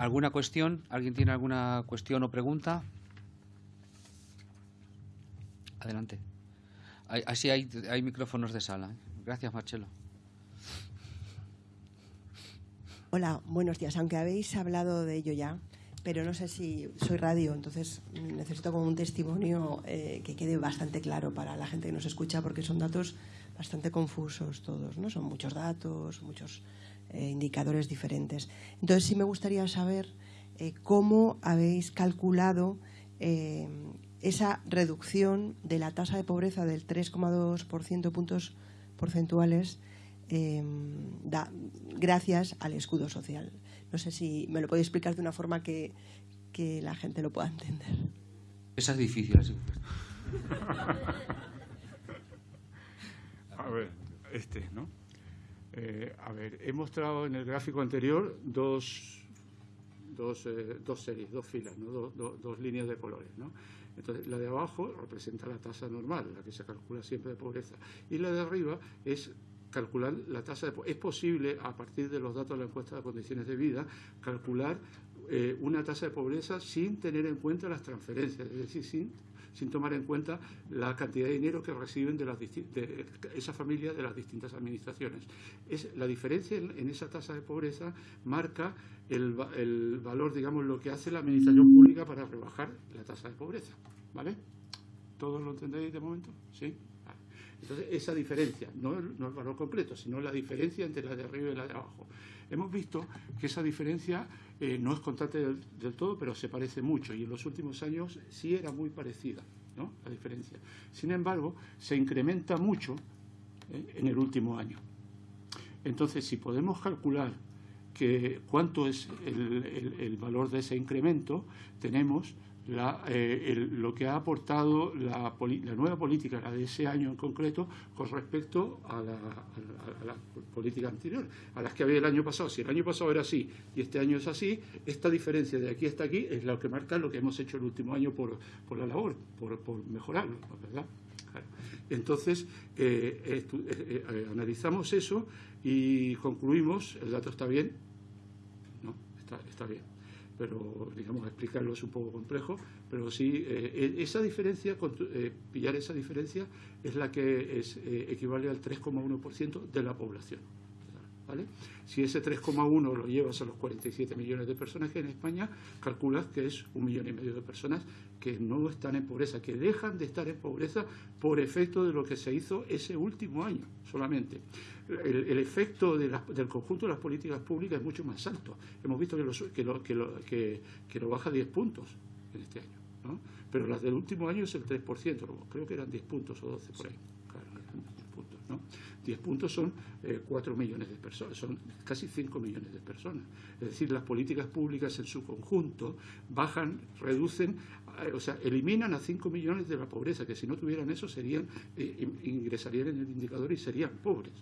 ¿Alguna cuestión? ¿Alguien tiene alguna cuestión o pregunta? Adelante. así hay, hay, micrófonos de sala. ¿eh? Gracias, Marcelo. Hola, buenos días. Aunque habéis hablado de ello ya, pero no sé si soy radio, entonces necesito como un testimonio eh, que quede bastante claro para la gente que nos escucha, porque son datos bastante confusos todos, ¿no? Son muchos datos, muchos eh, indicadores diferentes. Entonces sí me gustaría saber eh, cómo habéis calculado esa reducción de la tasa de pobreza del 3,2% puntos porcentuales gracias al escudo social. No sé si me lo podéis explicar de una forma que, la gente lo pueda entender. Esa es difícil, así. a ver, este, ¿no? Eh, a ver, he mostrado en el gráfico anterior dos, dos, eh, dos series, dos filas, ¿no? dos líneas de colores. ¿no? Entonces, la de abajo representa la tasa normal, la que se calcula siempre de pobreza, y la de arriba es calcular la tasa de... Es posible, a partir de los datos de la encuesta de condiciones de vida, calcular eh, una tasa de pobreza sin tener en cuenta las transferencias, es decir, sin, sin tomar en cuenta la cantidad de dinero que reciben de, las de esa familia de las distintas administraciones. Es, la diferencia en, esa tasa de pobreza marca el, el, valor, digamos, lo que hace la administración pública para rebajar la tasa de pobreza. ¿Vale? ¿Todos lo entendéis de momento? ¿Sí? Entonces, esa diferencia, no el, valor completo, sino la diferencia entre la de arriba y la de abajo. Hemos visto que esa diferencia eh, no es constante del, todo, pero se parece mucho y en los últimos años sí era muy parecida ¿no? la diferencia. Sin embargo, se incrementa mucho eh, en el último año. Entonces, si podemos calcular que cuánto es el valor de ese incremento, tenemos eh, lo que ha aportado la, nueva política, la de ese año en concreto, con respecto a la, política anterior, a las que había el año pasado. Si el año pasado era así y este año es así, esta diferencia de aquí hasta aquí es lo que marca lo que hemos hecho el último año por, la labor, por, mejorarlo, ¿verdad? Entonces, eh, eh, analizamos eso y concluimos, el dato está bien, no, está bien pero digamos explicarlo es un poco complejo, pero sí, eh, e, esa diferencia, eh, pillar esa diferencia es la que es, eh, equivale al 3,1% de la población. ¿vale? Si ese 3,1 lo llevas a los 47 millones de personas que en España, calculas que es un millón y medio de personas que no están en pobreza, que dejan de estar en pobreza por efecto de lo que se hizo ese último año solamente el, efecto del conjunto de las políticas públicas es mucho más alto. Hemos visto que lo, que lo, que que, lo baja 10 puntos en este año. ¿no? Pero las del último año es el 3%, creo que eran 10 puntos o 12 por ahí. Claro, 10 puntos, ¿no? 10 puntos son 4 eh, millones de personas, son casi 5 millones de personas. Es decir, las políticas públicas en su conjunto bajan, reducen, o sea, eliminan a 5 millones de la pobreza, que si no tuvieran eso serían, eh, ingresarían en el indicador y serían pobres.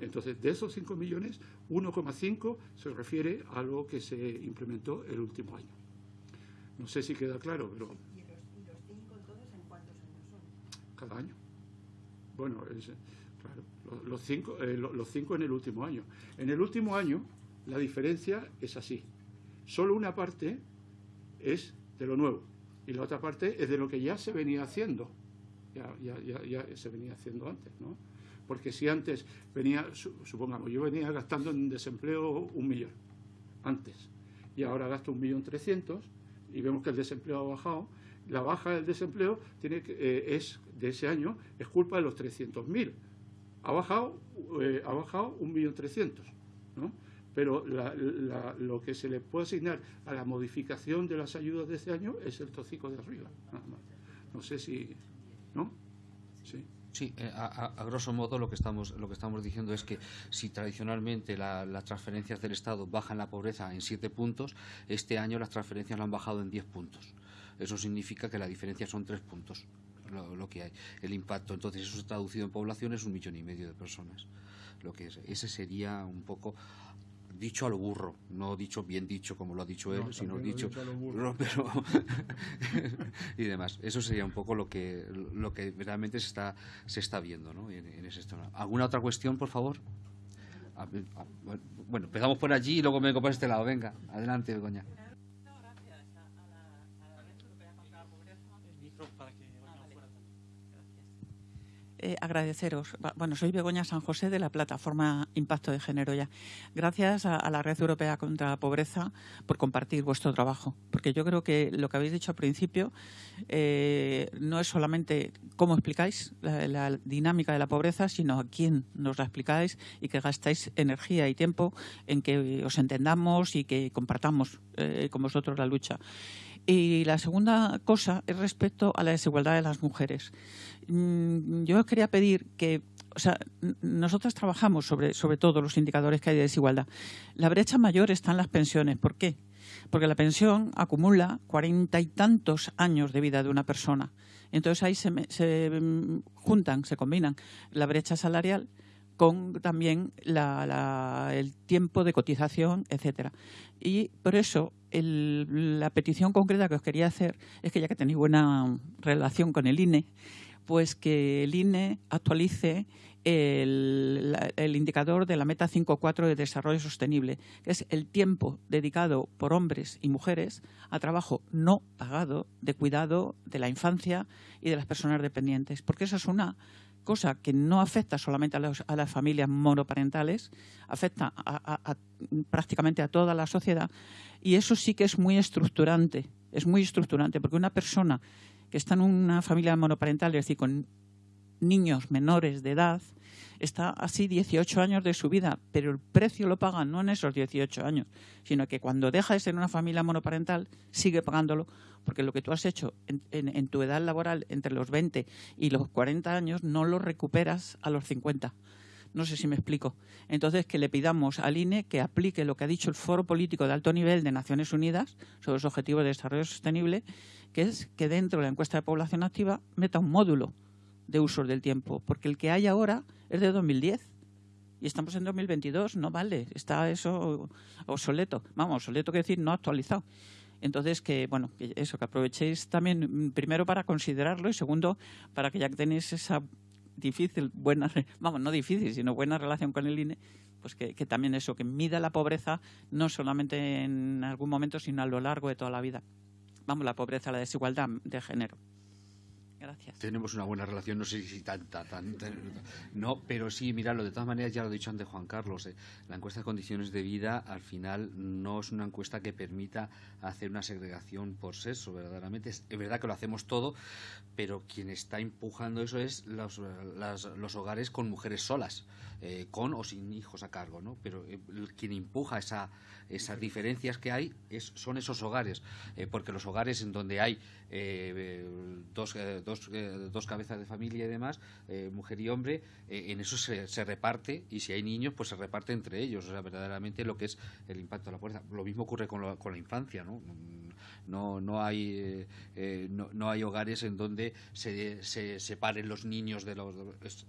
Entonces, de esos 5 millones, 1,5 se refiere a lo que se implementó el último año. No sé si queda claro, pero... ¿Y los, 5 entonces en cuántos años son? Cada año. Bueno, claro, los 5 eh, los cinco en el último año. En el último año, la diferencia es así. Solo una parte es de lo nuevo. Y la otra parte es de lo que ya se venía haciendo, ya, ya, ya, se venía haciendo antes, ¿no? Porque si antes venía, supongamos, yo venía gastando en desempleo un millón, antes, y ahora gasto un millón trescientos, y vemos que el desempleo ha bajado, la baja del desempleo tiene que, eh, es de ese año es culpa de los 300.000. Ha bajado, eh, ha bajado 1.300.000 pero la, lo que se le puede asignar a la modificación de las ayudas de este año es el tóxico de arriba. No sé si... ¿No? Sí. Sí, eh, a, a, grosso modo lo que estamos lo que estamos diciendo es que si tradicionalmente la, las transferencias del Estado bajan la pobreza en siete puntos, este año las transferencias la han bajado en 10 puntos. Eso significa que la diferencia son tres puntos, lo, que hay, el impacto. Entonces eso se ha traducido en población es un millón y medio de personas. Lo que ese sería un poco dicho al burro, no dicho bien dicho como lo ha dicho él, sino dicho, pero y demás. Eso sería un poco lo que lo que realmente se está se está viendo, ¿no? En, ese ¿Alguna otra cuestión, por favor? bueno, empezamos por allí y luego me vengo por este lado. Venga, adelante, Begoña. Eh, agradeceros. Bueno, soy Begoña San José de la plataforma Impacto de Género ya. Gracias a, la Red Europea contra la Pobreza por compartir vuestro trabajo, porque yo creo que lo que habéis dicho al principio eh, no es solamente cómo explicáis la, dinámica de la pobreza, sino a quién nos la explicáis y que gastáis energía y tiempo en que os entendamos y que compartamos eh, con vosotros la lucha. Y la segunda cosa es respecto a la desigualdad de las mujeres. Mm, yo os quería pedir que, o sea, nosotros trabajamos sobre, sobre todos los indicadores que hay de desigualdad. La brecha mayor está en las pensiones. ¿Por qué? Porque la pensión acumula cuarenta y tantos años de vida de una persona. Entonces ahí se, se mm, juntan, se combinan la brecha salarial con también el tiempo de cotización, etcétera. Y por eso la petición concreta que os quería hacer es que ya que tenéis buena relación con el INE, pues que el INE actualice el, indicador de la meta 5.4 de desarrollo sostenible, que es el tiempo dedicado por hombres y mujeres a trabajo no pagado de cuidado de la infancia y de las personas dependientes, porque esa es una cosa que no afecta solamente a, las familias monoparentales, afecta prácticamente a toda la sociedad. Y eso sí que es muy estructurante, es muy estructurante, porque una persona está en una familia monoparental, es decir, con niños menores de edad, está así 18 años de su vida, pero el precio lo paga no en esos 18 años, sino que cuando deja de ser una familia monoparental sigue pagándolo, porque lo que tú has hecho en, tu edad laboral entre los 20 y los 40 años no lo recuperas a los 50. No sé si me explico. Entonces, que le pidamos al INE que aplique lo que ha dicho el Foro Político de Alto Nivel de Naciones Unidas sobre los Objetivos de Desarrollo Sostenible, que es que dentro de la encuesta de población activa meta un módulo de uso del tiempo, porque el que hay ahora es de 2010 y estamos en 2022, no vale, está eso obsoleto. Vamos, obsoleto quiere decir no actualizado. Entonces, que bueno, eso, que aprovechéis también, primero para considerarlo y segundo, para que ya tenéis esa difícil, buena, vamos, no difícil, sino buena relación con el INE, pues que, que también eso, que mida la pobreza no solamente en algún momento, sino a lo largo de toda la vida. Vamos, la pobreza, la desigualdad de género. Tenemos una buena relación, no sé si tanta, tanta, no, pero sí, mirarlo, de todas maneras, ya lo ha dicho antes Juan Carlos, eh, la encuesta de condiciones de vida al final no es una encuesta que permita hacer una segregación por sexo, verdaderamente. Es, verdad que lo hacemos todo, pero quien está empujando eso es los, los hogares con mujeres solas, eh, con o sin hijos a cargo, ¿no? Pero eh, quien empuja esa, esas diferencias que hay es, son esos hogares, porque los hogares en donde hay dos dos, eh, dos cabezas de familia y demás, eh, mujer y hombre, eh, en eso se, se, reparte y si hay niños, pues se reparte entre ellos. O sea, verdaderamente lo que es el impacto de la fuerza. Lo mismo ocurre con, con la infancia, ¿no? No, no, hay, no, no, hay hogares en donde se, se, separen los niños de los...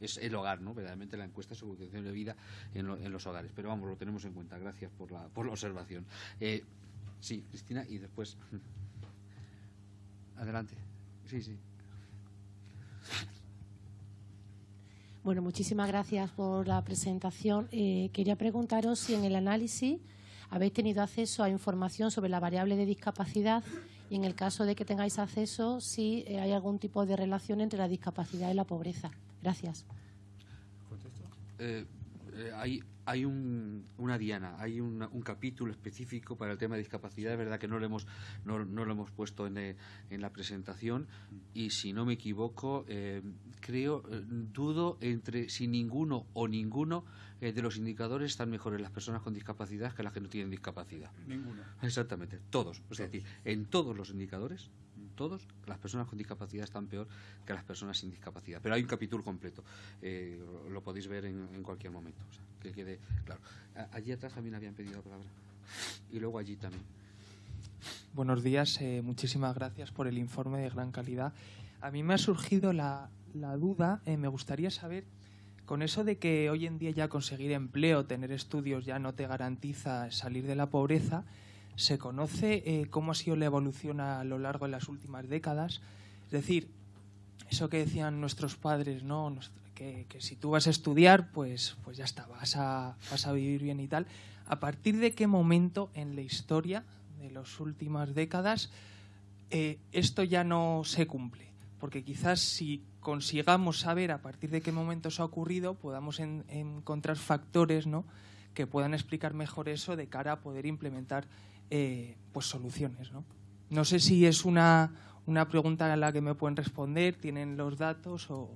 Es, el hogar, ¿no? Verdaderamente la encuesta sobre condición de vida en, en, los hogares. Pero vamos, lo tenemos en cuenta. Gracias por la, por la observación. sí, Cristina, y después... Adelante. Sí, sí. Bueno, muchísimas gracias por la presentación. Eh, quería preguntaros si en el análisis habéis tenido acceso a información sobre la variable de discapacidad y en el caso de que tengáis acceso, si eh, hay algún tipo de relación entre la discapacidad y la pobreza. Gracias. Eh, hay hay un, una diana, hay un capítulo específico para el tema de discapacidad. Es verdad que no lo hemos, no, lo hemos puesto en, eh, en, la presentación y si no me equivoco, eh, creo, eh, dudo entre si ninguno o ninguno de los indicadores están mejores las personas con discapacidad que las que no tienen discapacidad. Ninguno. Exactamente, todos. O sea, decir, en todos los indicadores todos, las personas con discapacidad están peor que las personas sin discapacidad. Pero hay un capítulo completo, eh, lo podéis ver en, cualquier momento, o sea, que quede claro. Allí atrás también habían pedido la palabra. Y luego allí también. Buenos días, eh, muchísimas gracias por el informe de gran calidad. A mí me ha surgido la, duda, eh, me gustaría saber, con eso de que hoy en día ya conseguir empleo, tener estudios ya no te garantiza salir de la pobreza, ¿Se conoce eh, cómo ha sido la evolución a lo largo de las últimas décadas? Es decir, eso que decían nuestros padres, ¿no? Que, si tú vas a estudiar, pues, pues ya está, vas a, vas a vivir bien y tal. ¿A partir de qué momento en la historia de las últimas décadas eh, esto ya no se cumple? Porque quizás si consigamos saber a partir de qué momento eso ha ocurrido, podamos encontrar factores ¿no? que puedan explicar mejor eso de cara a poder implementar eh, pues soluciones. ¿no? no sé si es una, una pregunta a la que me pueden responder, tienen los datos o,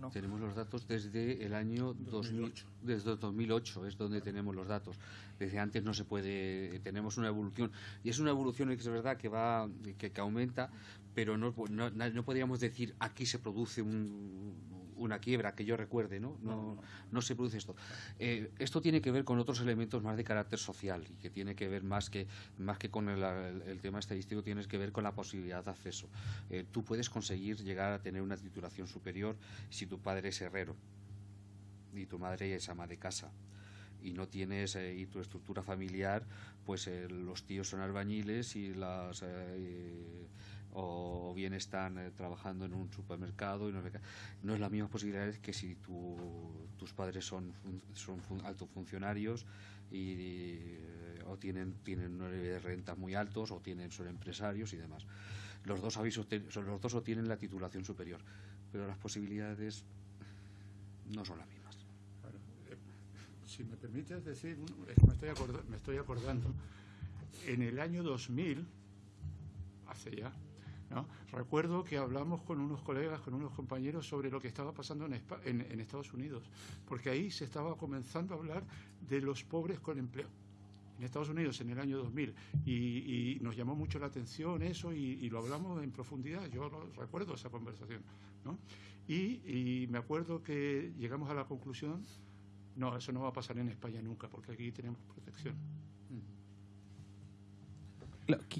no. Tenemos los datos desde el año 2008. desde 2008 es donde tenemos los datos. Desde antes no se puede, tenemos una evolución y es una evolución que es verdad que va que, que aumenta, pero no, no, no podríamos decir aquí se produce un, una quiebra que yo recuerde, ¿no? No, no, se produce esto. Eh, esto tiene que ver con otros elementos más de carácter social y que tiene que ver más que, más que con el, tema estadístico, tienes que ver con la posibilidad de acceso. Eh, tú puedes conseguir llegar a tener una titulación superior si tu padre es herrero y tu madre es ama de casa y no tienes eh, y tu estructura familiar pues los tíos son albañiles y las o bien están eh, trabajando en un supermercado y no, no, es la misma posibilidad que si tus padres son, son altos funcionarios y, eh, o tienen, tienen rentas muy altos o tienen, son empresarios y demás. Los dos, avisos, los dos obtienen la titulación superior, pero las posibilidades no son las mismas. Eh, si me permites decir, me estoy, me estoy acordando, en el año 2000, hace ya Recuerdo que hablamos con unos colegas, con unos compañeros sobre lo que estaba pasando en, Estados Unidos, porque ahí se estaba comenzando a hablar de los pobres con empleo en Estados Unidos en el año 2000 y, nos llamó mucho la atención eso y, lo hablamos en profundidad, yo recuerdo esa conversación. Y, me acuerdo que llegamos a la conclusión, no, eso no va a pasar en España nunca porque aquí tenemos protección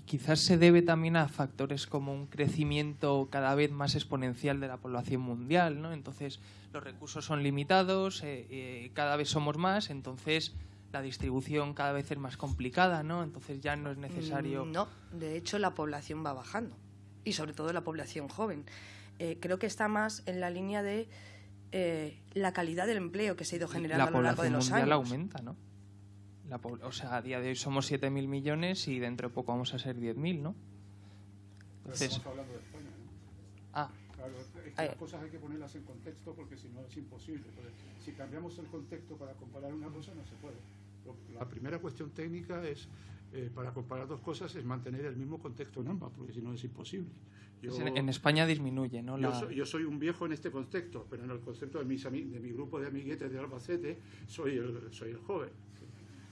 quizás se debe también a factores como un crecimiento cada vez más exponencial de la población mundial, ¿no? Entonces los recursos son limitados, eh, eh, cada vez somos más, entonces la distribución cada vez es más complicada, ¿no? Entonces ya no es necesario. Mm, no, de hecho la población va bajando y sobre todo la población joven. Eh, creo que está más en la línea de la calidad del empleo que se ha ido generando a lo largo de los años. La población mundial aumenta, ¿no? O sea, a día de hoy somos 7.000 millones y dentro de poco vamos a ser 10.000, ¿no? Entonces, estamos hablando de España, ¿no? Ah. Claro, las cosas hay que ponerlas en contexto porque si no es imposible. si cambiamos el contexto para comparar una cosa, no se puede. La primera cuestión técnica es, eh, para comparar dos cosas, es mantener el mismo contexto en ambas, porque si no es imposible. en España disminuye, ¿no? Yo, soy, un viejo en este contexto, pero en el concepto de, mis, de mi grupo de amiguetes de Albacete, soy el, soy el joven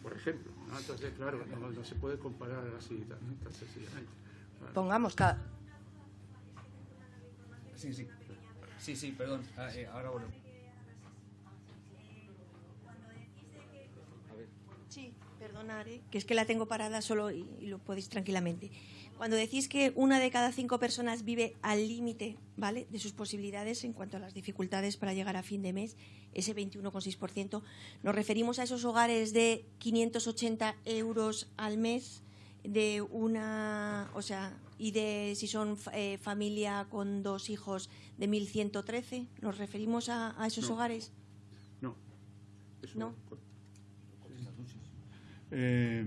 por ejemplo. Entonces, claro, no, se puede comparar así tan, sencillamente. Pongamos cada... Sí, sí. Sí, sí, perdón. Ah, eh, ahora bueno. Sí, perdonaré, que es que la tengo parada solo y lo podéis tranquilamente. Cuando decís que una de cada cinco personas vive al límite ¿vale? de sus posibilidades en cuanto a las dificultades para llegar a fin de mes, ese 21,6%, nos referimos a esos hogares de 580 euros al mes de una, o sea, y de si son eh, familia con dos hijos de 1.113, ¿nos referimos a, esos hogares? No. no. Eh,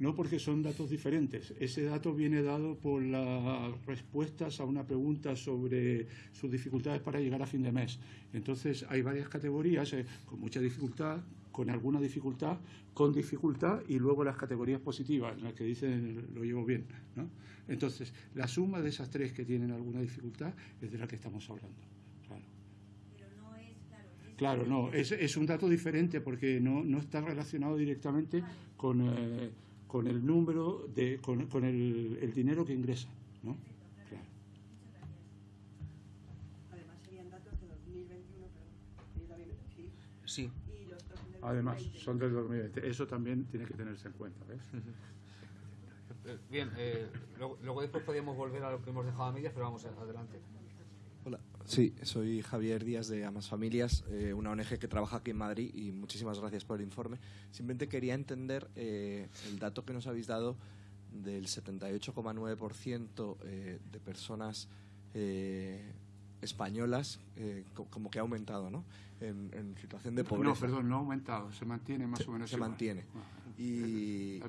no porque son datos diferentes. Ese dato viene dado por las respuestas a una pregunta sobre sus dificultades para llegar a fin de mes. Entonces hay varias categorías, eh, con mucha dificultad, con alguna dificultad, con dificultad y luego las categorías positivas, en las que dicen lo llevo bien. ¿no? Entonces, la suma de esas tres que tienen alguna dificultad es de la que estamos hablando. Claro. Claro, no, es, es, un dato diferente porque no, no está relacionado directamente con... Eh, con el número, de, con, con el, el, dinero que ingresa. ¿no? Claro. Además, serían datos de 2021, pero también, sí. Además, son del 2020. Eso también tiene que tenerse en cuenta. ¿ves? Bien, eh, luego, luego, después podríamos volver a lo que hemos dejado a medias, pero vamos adelante. Sí, soy Javier Díaz de Amas Familias, eh, una ONG que trabaja aquí en Madrid y muchísimas gracias por el informe. Simplemente quería entender eh, el dato que nos habéis dado del 78,9% eh, de personas españolas eh, como que ha aumentado, ¿no? En, situación de pobreza. No, perdón, no ha aumentado, se mantiene más o menos. Se mantiene. Y,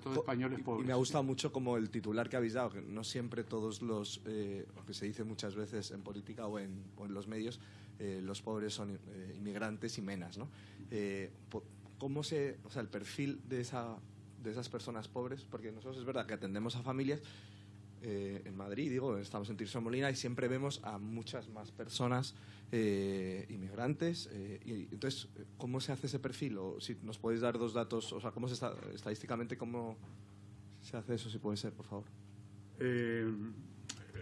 me ha gustado mucho como el titular que habéis dado, que no siempre todos los, eh, lo que se dice muchas veces en política o en, los medios, eh, los pobres son eh, inmigrantes y menas, ¿no? ¿Cómo se, o sea, el perfil de, esa, de esas personas pobres? Porque nosotros es verdad que atendemos a familias, eh, en Madrid, digo, estamos en Tirso Molina y siempre vemos a muchas más personas eh, inmigrantes. Eh, y, entonces, ¿cómo se hace ese perfil? O si nos podéis dar dos datos, o sea, ¿cómo se está, estadísticamente, cómo se hace eso, si puede ser, por favor?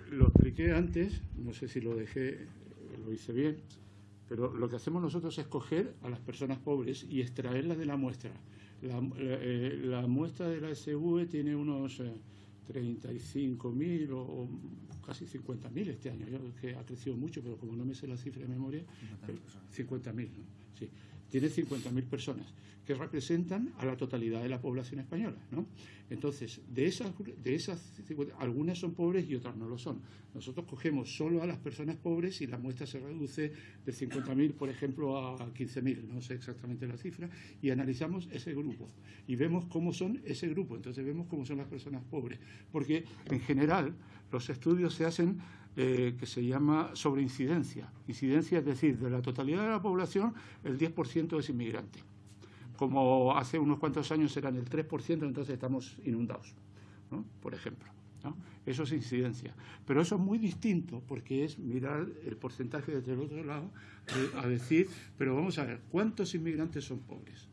lo expliqué antes, no sé si lo dejé, lo hice bien, pero lo que hacemos nosotros es coger a las personas pobres y extraerlas de la muestra. La, la muestra de la SV tiene unos 35.000 o, o casi 50.000 este año, que ha crecido mucho, pero como no me sé la cifra de memoria, 50.000, ¿no? sí, tiene 50.000 personas que representan a la totalidad de la población española. ¿no? Entonces, de esas, de esas, algunas son pobres y otras no lo son. Nosotros cogemos solo a las personas pobres y la muestra se reduce de 50.000, por ejemplo, a 15.000, no sé exactamente la cifra, y analizamos ese grupo y vemos cómo son ese grupo. Entonces, vemos cómo son las personas pobres. Porque, en general, los estudios se hacen eh, que se llama sobre incidencia. Incidencia es decir, de la totalidad de la población, el 10% es inmigrante como hace unos cuantos años eran el 3%, entonces estamos inundados, por ejemplo. Eso es incidencia. Pero eso es muy distinto porque es mirar el porcentaje desde el otro lado a decir, pero vamos a ver, ¿cuántos inmigrantes son pobres?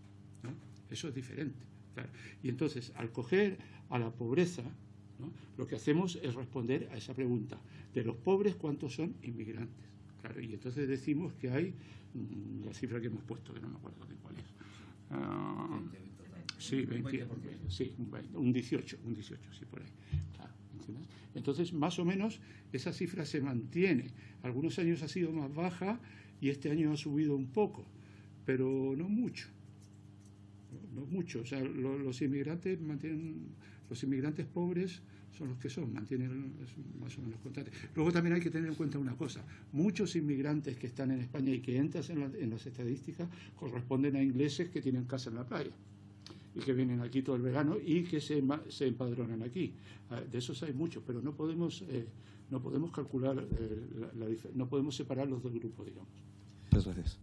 Eso es diferente. Y entonces, al coger a la pobreza, lo que hacemos es responder a esa pregunta. De los pobres, ¿cuántos son inmigrantes? y entonces decimos que hay mm, la cifra que hemos puesto, que no me acuerdo de cuál es. Ah, sí, sí, un 18, un 18, sí, por ahí. Entonces, más o menos, esa cifra se mantiene. Algunos años ha sido más baja y este año ha subido un poco, pero no mucho. No, mucho. O sea, los inmigrantes mantienen, los inmigrantes pobres son los que son, mantienen más o menos constantes. Luego también hay que tener en cuenta una cosa, muchos inmigrantes que están en España y que entran en, las estadísticas corresponden a ingleses que tienen casa en la playa y que vienen aquí todo el verano y que se, se empadronan aquí. Ah, de esos hay muchos, pero no podemos, eh, no podemos calcular, eh, la, no podemos separarlos del grupo, digamos. Muchas gracias.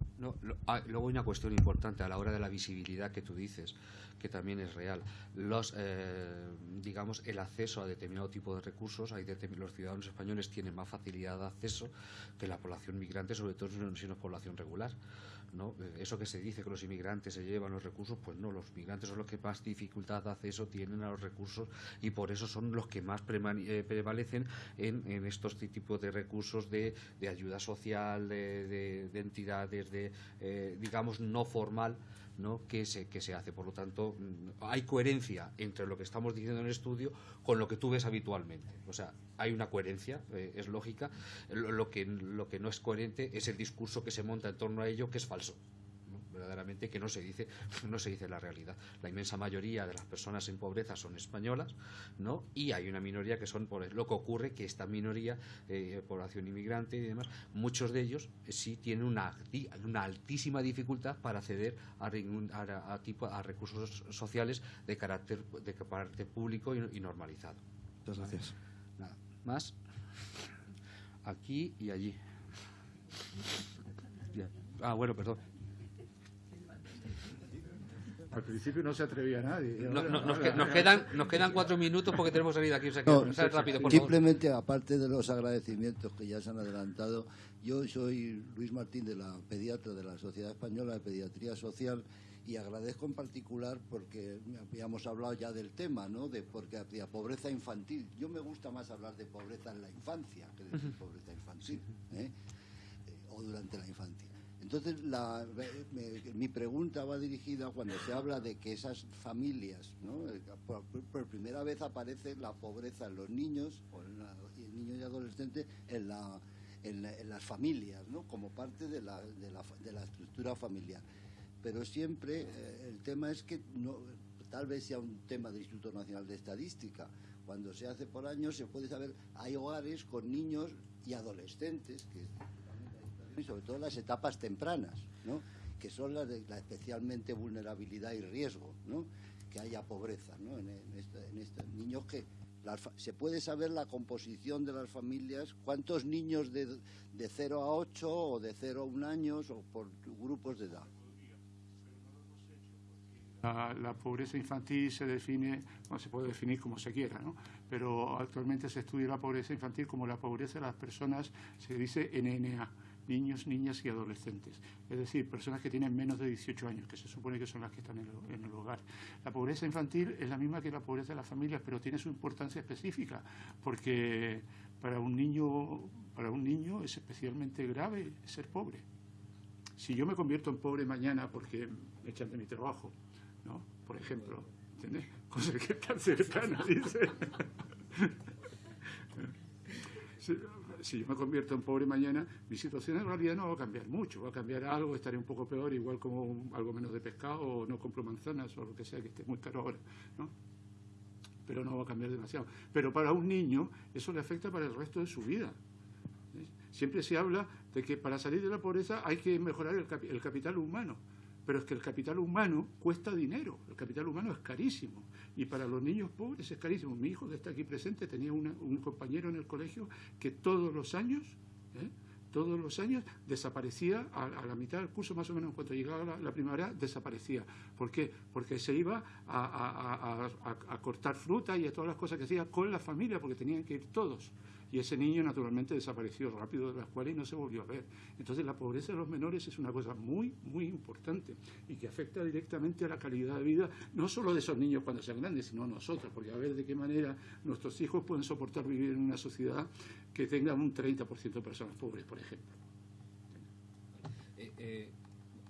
Ah, luego hay una cuestión importante a la hora de la visibilidad que tú dices que también es real. Los, eh, digamos, el acceso a determinado tipo de recursos, hay los ciudadanos españoles tienen más facilidad de acceso que la población migrante, sobre todo si no es población regular. ¿No? Eh, eso que se dice que los inmigrantes se llevan los recursos, pues no, los migrantes son los que más dificultad de acceso tienen a los recursos y por eso son los que más eh, prevalecen en, estos tipos de recursos de, ayuda social, de, entidades, de, digamos, no formal ¿no? que, se, que se hace. Por lo tanto, mm, hay coherencia entre lo que estamos diciendo en el estudio con lo que tú ves habitualmente. O sea, hay una coherencia, eh, es lógica. Lo, que, lo que no es coherente es el discurso que se monta en torno a ello, que es falso verdaderamente que no se dice no se dice la realidad. La inmensa mayoría de las personas en pobreza son españolas no y hay una minoría que son por lo que ocurre que esta minoría eh, población inmigrante y demás muchos de ellos eh, sí tienen una, una altísima dificultad para acceder a, a, tipo, a recursos sociales de carácter de carácter público y, normalizado. Muchas gracias. Nada más. Aquí y allí. Ah bueno perdón al principio no se atrevía nadie. nos, quedan, nos quedan cuatro minutos porque tenemos salida aquí. rápido, simplemente, aparte de los agradecimientos que ya se han adelantado, yo soy Luis Martín de la pediatra de la Sociedad Española de Pediatría Social y agradezco en particular porque habíamos hablado ya del tema, ¿no? De porque la pobreza infantil. Yo me gusta más hablar de pobreza en la infancia que de pobreza infantil, ¿eh? o durante la infancia. Entonces, mi pregunta va dirigida cuando se habla de que esas familias, ¿no? por, primera vez aparece la pobreza en los niños, o en niños y adolescentes, en, las familias, ¿no? como parte de la, estructura familiar. Pero siempre eh, el tema es que no, tal vez sea un tema del Instituto Nacional de Estadística. Cuando se hace por años se puede saber, hay hogares con niños y adolescentes que sobre todo las etapas tempranas, ¿no? que son las de la especialmente vulnerabilidad y riesgo, ¿no? que haya pobreza ¿no? en, estos niños que se puede saber la composición de las familias, cuántos niños de, de 0 a 8 o de 0 a 1 años o por grupos de edad. La, pobreza infantil se define, no se puede definir como se quiera, ¿no? pero actualmente se estudia la pobreza infantil como la pobreza de las personas, se dice NNA, niños, niñas y adolescentes, es decir, personas que tienen menos de 18 años, que se supone que son las que están en el, hogar. La pobreza infantil es la misma que la pobreza de las familias, pero tiene su importancia específica, porque para un niño, para un niño es especialmente grave ser pobre. Si yo me convierto en pobre mañana porque me echan de mi trabajo, ¿no? Por ejemplo, ¿entiendes? Cosas que están cercanas, dice. si, yo me convierto en pobre mañana, mi situación en realidad no va a cambiar mucho, va a cambiar algo, estaré un poco peor, igual como algo menos de pescado, o no compro manzanas, o lo que sea que esté muy caro ahora, ¿no? Pero no va a cambiar demasiado. Pero para un niño eso le afecta para el resto de su vida. Siempre se habla de que para salir de la pobreza hay que mejorar el capital humano pero es que el capital humano cuesta dinero, el capital humano es carísimo y para los niños pobres es carísimo. Mi hijo que está aquí presente tenía un compañero en el colegio que todos los años, ¿eh? todos los años desaparecía a, la mitad del curso más o menos cuando llegaba la, primavera desaparecía. ¿Por qué? Porque se iba a, a cortar fruta y a todas las cosas que hacía con la familia porque tenían que ir todos y ese niño naturalmente desapareció rápido de la escuela y no se volvió a ver. Entonces la pobreza de los menores es una cosa muy, muy importante y que afecta directamente a la calidad de vida, no solo de esos niños cuando sean grandes, sino a nosotros, porque a ver de qué manera nuestros hijos pueden soportar vivir en una sociedad que tenga un 30% de personas pobres, por ejemplo. Eh, eh,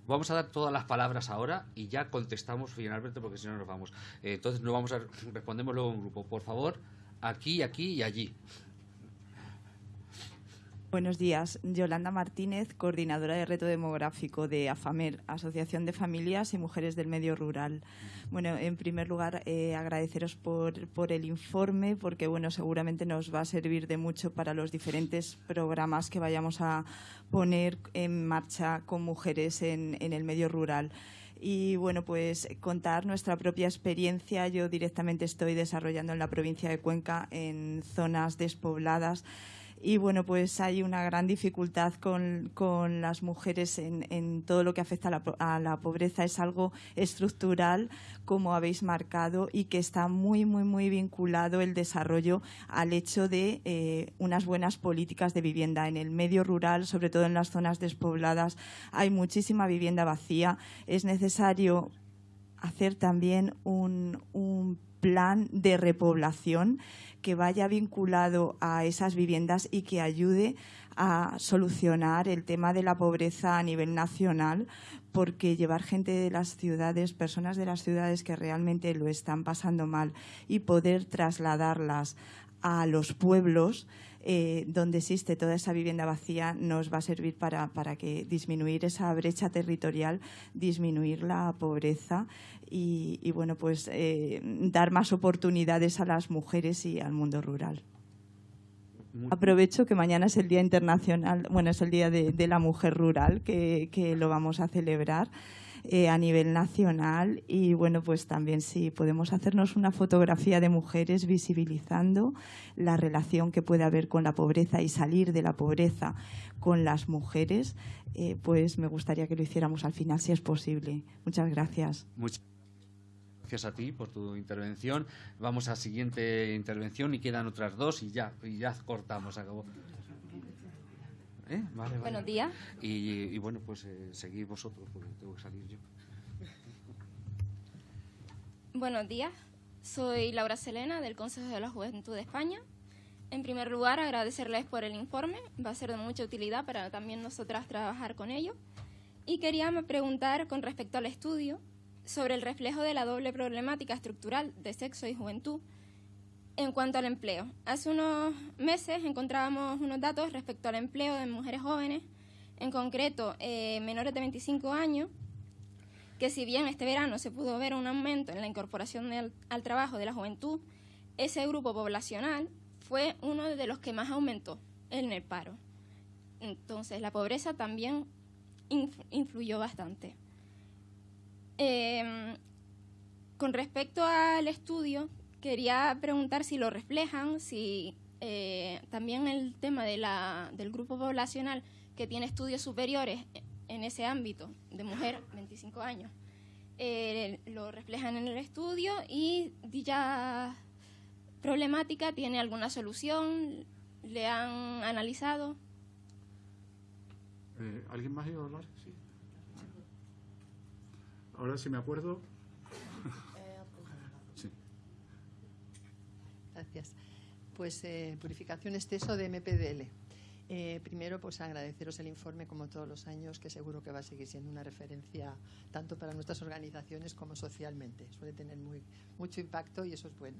vamos a dar todas las palabras ahora y ya contestamos finalmente porque si no nos vamos. Eh, entonces no vamos a respondemos luego en grupo. Por favor, aquí, aquí y allí. Buenos días. Yolanda Martínez, coordinadora de reto demográfico de AFAMER, Asociación de Familias y Mujeres del Medio Rural. Bueno, en primer lugar, eh, agradeceros por, por, el informe, porque bueno, seguramente nos va a servir de mucho para los diferentes programas que vayamos a poner en marcha con mujeres en, en el medio rural y bueno, pues contar nuestra propia experiencia. Yo directamente estoy desarrollando en la provincia de Cuenca en zonas despobladas y bueno, pues hay una gran dificultad con, con las mujeres en, en, todo lo que afecta a la, pobreza. Es algo estructural, como habéis marcado, y que está muy, muy, muy vinculado el desarrollo al hecho de eh, unas buenas políticas de vivienda. En el medio rural, sobre todo en las zonas despobladas, hay muchísima vivienda vacía. Es necesario hacer también un, un plan de repoblación que vaya vinculado a esas viviendas y que ayude a solucionar el tema de la pobreza a nivel nacional, porque llevar gente de las ciudades, personas de las ciudades que realmente lo están pasando mal y poder trasladarlas a los pueblos eh, donde existe toda esa vivienda vacía nos va a servir para, para que disminuir esa brecha territorial, disminuir la pobreza y, bueno, pues eh, dar más oportunidades a las mujeres y al mundo rural. Aprovecho que mañana es el Día Internacional, bueno, es el Día de, la Mujer Rural, que, que lo vamos a celebrar. Eh, a nivel nacional y bueno, pues también si podemos hacernos una fotografía de mujeres visibilizando la relación que puede haber con la pobreza y salir de la pobreza con las mujeres, eh, pues me gustaría que lo hiciéramos al final si es posible. Muchas gracias. Muchas gracias a ti por tu intervención. Vamos a la siguiente intervención y quedan otras dos y ya, y ya cortamos, acabó. ¿Eh? Buenos días. Y, bueno, pues eh, seguid vosotros, porque tengo que salir yo. Buenos días. Soy Laura Selena, del Consejo de la Juventud de España. En primer lugar, agradecerles por el informe. Va a ser de mucha utilidad para también nosotras trabajar con ello. Y quería preguntar con respecto al estudio sobre el reflejo de la doble problemática estructural de sexo y juventud en cuanto al empleo, hace unos meses encontrábamos unos datos respecto al empleo de mujeres jóvenes, en concreto eh, menores de 25 años, que si bien este verano se pudo ver un aumento en la incorporación al trabajo de la juventud, ese grupo poblacional fue uno de los que más aumentó en el paro. Entonces, la pobreza también influyó bastante. Em, con respecto al estudio, quería preguntar si lo reflejan, si eh, también el tema de la, del grupo poblacional que tiene estudios superiores en ese ámbito de mujer, 25 años, eh, lo reflejan en el estudio y dicha problemática tiene alguna solución, le han analizado. Eh, ¿Alguien más iba a hablar? Sí. Ahora si me acuerdo. sí. Gracias. Pues eh, purificación exceso de MPDL. Eh, primero, pues agradeceros el informe como todos los años, que seguro que va a seguir siendo una referencia tanto para nuestras organizaciones como socialmente. Suele tener muy, mucho impacto y eso es bueno.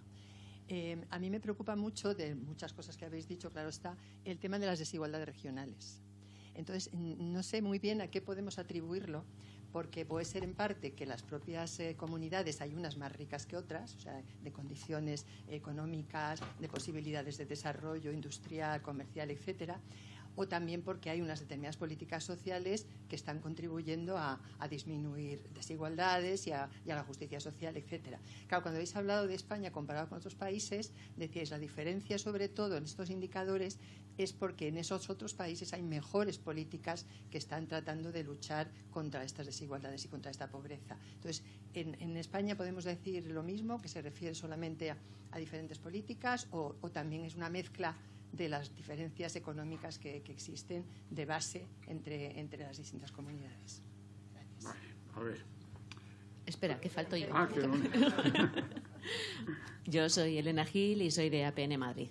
Eh, a mí me preocupa mucho, de muchas cosas que habéis dicho, claro está, el tema de las desigualdades regionales. Entonces, no sé muy bien a qué podemos atribuirlo, porque puede ser en parte que las propias eh, comunidades hay unas más ricas que otras, o sea, de condiciones económicas, de posibilidades de desarrollo industrial, comercial, etcétera, también porque hay unas determinadas políticas sociales que están contribuyendo a, disminuir desigualdades y a, la justicia social, etcétera. Claro, cuando habéis hablado de España comparado con otros países, decíais la diferencia sobre todo en estos indicadores es porque en esos otros países hay mejores políticas que están tratando de luchar contra estas desigualdades y contra esta pobreza. Entonces, en, España podemos decir lo mismo, que se refiere solamente a, diferentes políticas o también es una mezcla de las diferencias económicas que, existen de base entre, entre las distintas comunidades. a ver. Espera, que falto yo. Ah, yo soy Elena Gil y soy de APN Madrid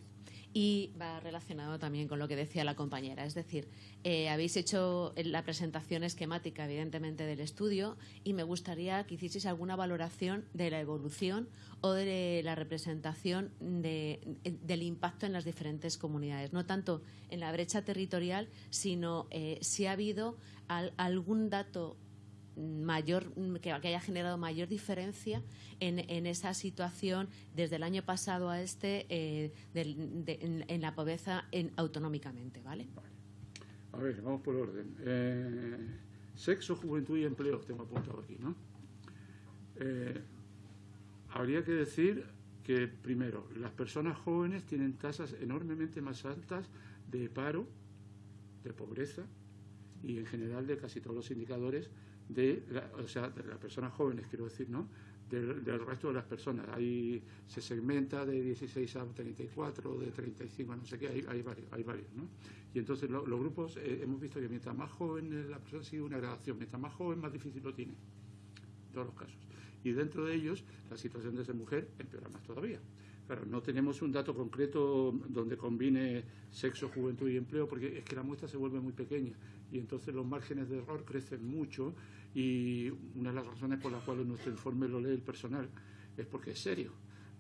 y va relacionado también con lo que decía la compañera. Es decir, eh, habéis hecho la presentación esquemática, evidentemente, del estudio y me gustaría que hicieseis alguna valoración de la evolución o de la representación del impacto en las diferentes comunidades. No tanto en la brecha territorial, sino eh, si ha habido algún dato mayor que, haya generado mayor diferencia en, esa situación desde el año pasado a este eh, en, la pobreza autonómicamente, ¿vale? A ver, vamos por orden. Eh, sexo, juventud y empleo, tengo apuntado aquí, ¿no? Eh, habría que decir que, primero, las personas jóvenes tienen tasas enormemente más altas de paro, de pobreza y en general de casi todos los indicadores de, o sea, de las personas jóvenes, quiero decir, ¿no? Del, resto de las personas. Ahí se segmenta de 16 a 34, de 35 a no sé qué, hay, hay varios, hay varios, ¿no? Y entonces los grupos, eh, hemos visto que mientras más joven la persona sigue una gradación, mientras más joven más difícil lo tiene, en todos los casos. Y dentro de ellos, la situación de esa mujer empeora más todavía. Claro, no tenemos un dato concreto donde combine sexo, juventud y empleo, porque es que la muestra se vuelve muy pequeña y entonces los márgenes de error crecen mucho y una de las razones por las cuales nuestro informe lo lee el personal es porque es serio.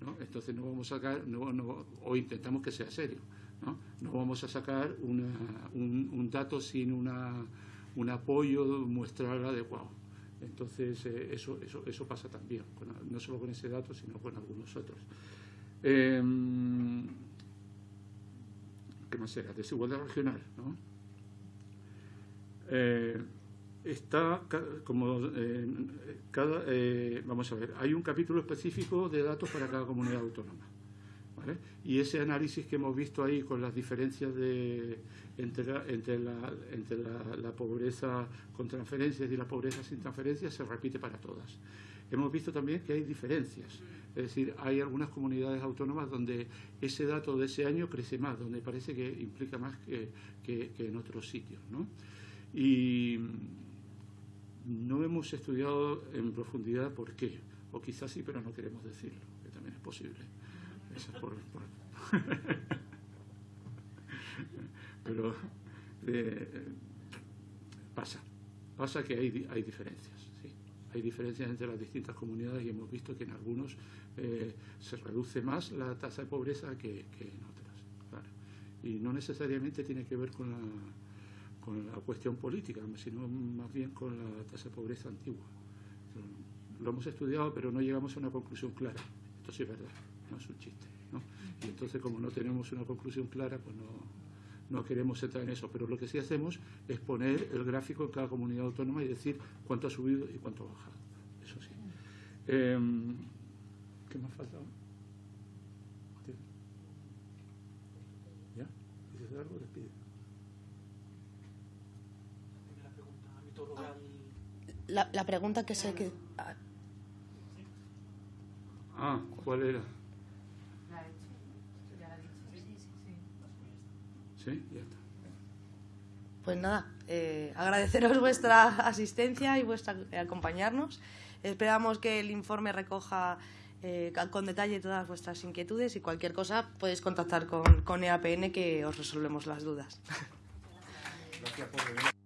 ¿no? Entonces no vamos a sacar, no, o intentamos que sea serio, no, no vamos a sacar un, dato sin una, un apoyo muestral adecuado. Entonces eh, eso, eso, eso pasa también, no solo con ese dato, sino con algunos otros. Em, ¿Qué más era? Desigualdad regional, ¿no? Eh, está como cada eh, vamos a ver hay un capítulo específico de datos para cada comunidad autónoma y ese análisis que hemos visto ahí con las diferencias de entre entre la, entre la, pobreza con transferencias y la pobreza sin transferencias se repite para todas hemos visto también que hay diferencias es decir, hay algunas comunidades autónomas donde ese dato de ese año crece más, donde parece que implica más que, en otros sitios. ¿no? Y no hemos estudiado en profundidad por qué, o quizás sí, pero no queremos decirlo, que también es posible. Eso es por, pero eh, pasa, pasa que hay, hay diferencias. Hay diferencias entre las distintas comunidades y hemos visto que en algunos eh, se reduce más la tasa de pobreza que, en otras. Y no necesariamente tiene que ver con la con la cuestión política, sino más bien con la tasa de pobreza antigua. Lo hemos estudiado, pero no llegamos a una conclusión clara. Esto sí es verdad, no es un chiste. Y entonces, como no tenemos una conclusión clara, pues no, no queremos entrar en eso, pero lo que sí hacemos es poner el gráfico en cada comunidad autónoma y decir cuánto ha subido y cuánto ha bajado. Eso sí. Em, ¿Qué más falta? ¿Ya? ¿Dices algo? Despide. La, la pregunta que sé que... Ah, ¿cuál era? Sí, ya está. Pues nada, eh, agradeceros vuestra asistencia y vuestra acompañarnos. Esperamos que el informe recoja eh, con detalle todas vuestras inquietudes y cualquier cosa podéis contactar con, con EAPN que os resolvemos las dudas. Gracias por venir.